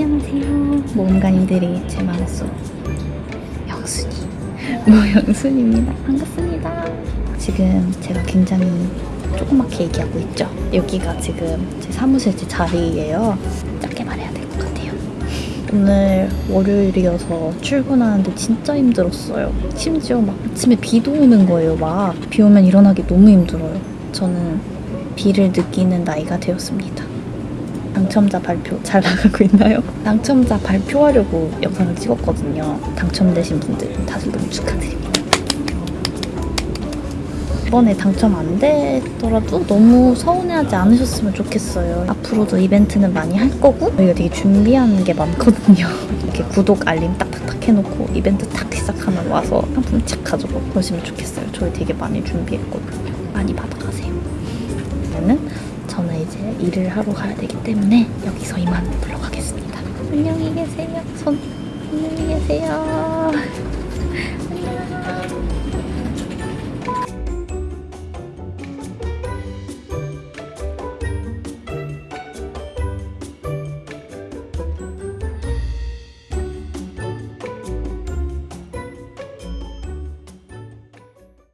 안녕하세요. 모험가님들이 제 마음속 영순이 모영순입니다. 반갑습니다. 지금 제가 굉장히 조그맣게 얘기하고 있죠. 여기가 지금 제 사무실 제 자리예요. 짧게 말해야 될 것 같아요. 오늘 월요일이어서 출근하는데 진짜 힘들었어요. 심지어 막 아침에 비도 오는 거예요. 막 비 오면 일어나기 너무 힘들어요. 저는 비를 느끼는 나이가 되었습니다. 당첨자 발표 잘 나가고 있나요? 당첨자 발표하려고 영상을 찍었거든요. 당첨되신 분들 다들 너무 축하드립니다. 이번에 당첨 안 되더라도 너무 서운해하지 않으셨으면 좋겠어요. 앞으로도 이벤트는 많이 할 거고 저희가 되게 준비하는 게 많거든요. 이렇게 구독 알림 딱딱딱 해놓고 이벤트 탁 시작하면 와서 상품 착 가지고 그러시면 좋겠어요. 저희 되게 많이 준비했거든요. 많이 받 이제 일을 하러 가야 되기 때문에 여기서 이만 물러가겠습니다. 안녕히 계세요. 손 안녕히 계세요.